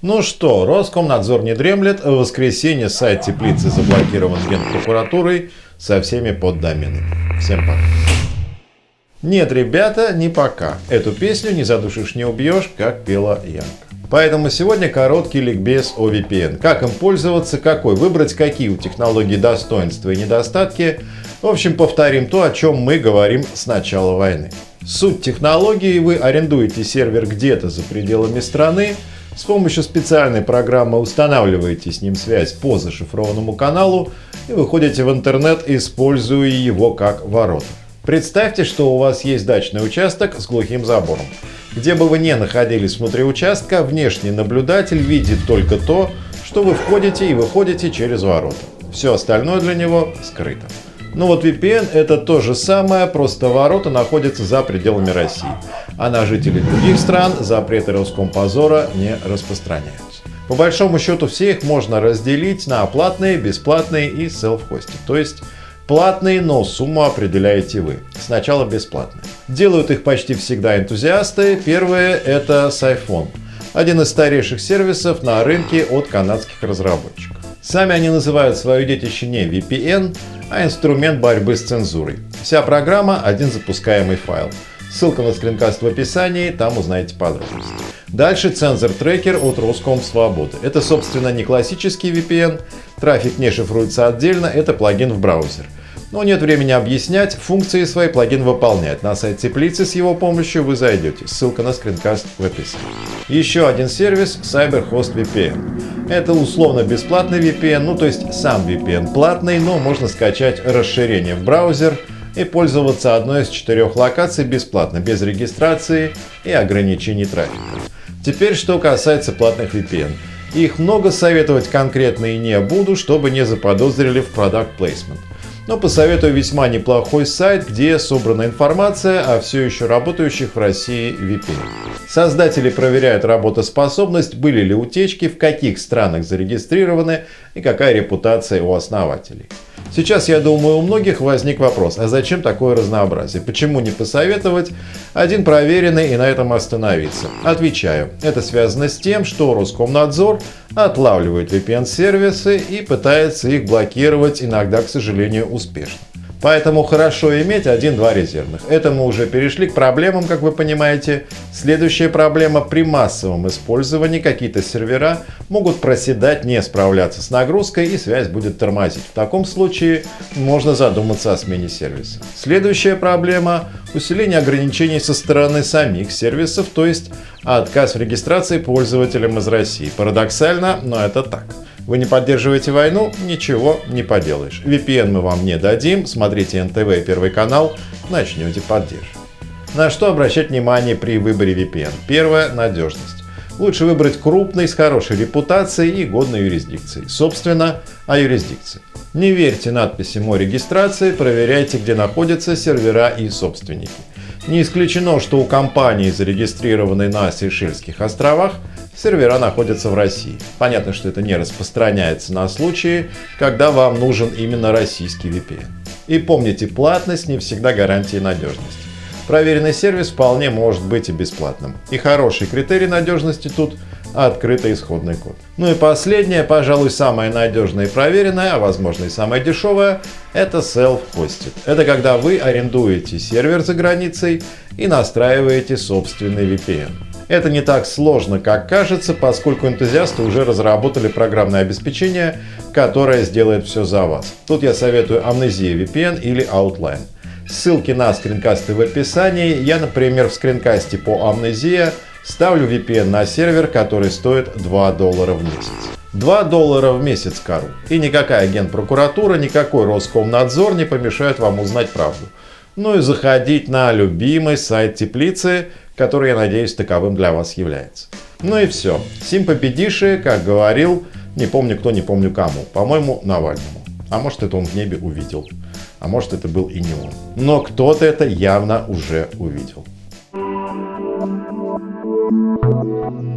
Ну что, Роскомнадзор не дремлет. В воскресенье сайт теплицы заблокирован генпрокуратурой со всеми поддоменами. Всем пока. Нет, ребята, не пока. Эту песню не задушишь, не убьешь, как пела Янка. Поэтому сегодня короткий ликбез о VPN. Как им пользоваться, какой выбрать, какие у технологий достоинства и недостатки. В общем, повторим то, о чем мы говорим с начала войны. Суть технологии – вы арендуете сервер где-то за пределами страны, с помощью специальной программы устанавливаете с ним связь по зашифрованному каналу и выходите в интернет, используя его как ворота. Представьте, что у вас есть дачный участок с глухим забором. Где бы вы ни находились внутри участка, внешний наблюдатель видит только то, что вы входите и выходите через ворота. Все остальное для него скрыто. Ну вот VPN это то же самое, просто ворота находятся за пределами России. А на жителей других стран запреты Роскомпозора не распространяются. По большому счету все их можно разделить на платные, бесплатные и self-hosting. То есть платные, но сумму определяете вы. Сначала бесплатные. Делают их почти всегда энтузиасты. Первое это Siphon. Один из старейших сервисов на рынке от канадских разработчиков. Сами они называют свое детище не VPN, а инструмент борьбы с цензурой. Вся программа – один запускаемый файл. Ссылка на скринкаст в описании, там узнаете подробности. Дальше цензор-трекер от Роском Свободы. Это, собственно, не классический VPN, трафик не шифруется отдельно, это плагин в браузер. Но нет времени объяснять, функции свои плагин выполняет. На сайт теплицы с его помощью вы зайдете. Ссылка на скринкаст в описании. Еще один сервис CyberHost VPN. Это условно бесплатный VPN, ну то есть сам VPN платный, но можно скачать расширение в браузер и пользоваться одной из четырех локаций бесплатно, без регистрации и ограничений трафика. Теперь что касается платных VPN. Их много советовать конкретно и не буду, чтобы не заподозрили в product placement но посоветую весьма неплохой сайт, где собрана информация о все еще работающих в России VPN. Создатели проверяют работоспособность, были ли утечки, в каких странах зарегистрированы и какая репутация у основателей. Сейчас, я думаю, у многих возник вопрос, а зачем такое разнообразие? Почему не посоветовать один проверенный и на этом остановиться? Отвечаю, это связано с тем, что Роскомнадзор отлавливает VPN-сервисы и пытается их блокировать, иногда, к сожалению, успешно. Поэтому хорошо иметь один-два резервных. Это мы уже перешли к проблемам, как вы понимаете. Следующая проблема при массовом использовании какие-то сервера могут проседать, не справляться с нагрузкой и связь будет тормозить. В таком случае можно задуматься о смене сервиса. Следующая проблема – усиление ограничений со стороны самих сервисов, то есть отказ в регистрации пользователям из России. Парадоксально, но это так. Вы не поддерживаете войну? Ничего не поделаешь. VPN мы вам не дадим. Смотрите НТВ и Первый канал. Начнете поддерживать. На что обращать внимание при выборе VPN? Первое – надежность. Лучше выбрать крупный, с хорошей репутацией и годной юрисдикцией. Собственно, о юрисдикции. Не верьте надписям о регистрации, проверяйте, где находятся сервера и собственники. Не исключено, что у компании, зарегистрированной на Сейшельских островах, сервера находятся в России. Понятно, что это не распространяется на случаи, когда вам нужен именно российский VPN. И помните, платность не всегда гарантия надежности. Проверенный сервис вполне может быть и бесплатным. И хороший критерий надежности тут – открытый исходный код. Ну и последнее, пожалуй, самое надежное и проверенное, а возможно и самое дешевое – это Self-Hosted. Это когда вы арендуете сервер за границей и настраиваете собственный VPN. Это не так сложно, как кажется, поскольку энтузиасты уже разработали программное обеспечение, которое сделает все за вас. Тут я советую Amnesia VPN или Outline. Ссылки на скринкасты в описании. Я, например, в скринкасте по Amnesia ставлю VPN на сервер, который стоит 2 доллара в месяц. 2 доллара в месяц, Карл. И никакая генпрокуратура, никакой Роскомнадзор не помешают вам узнать правду. Ну и заходить на любимый сайт теплицы который, я надеюсь, таковым для вас является. Ну и все. Сим победиши, как говорил, не помню кто, не помню кому. По-моему, Навальному. А может, это он в небе увидел. А может, это был и не он. Но кто-то это явно уже увидел. Thank you.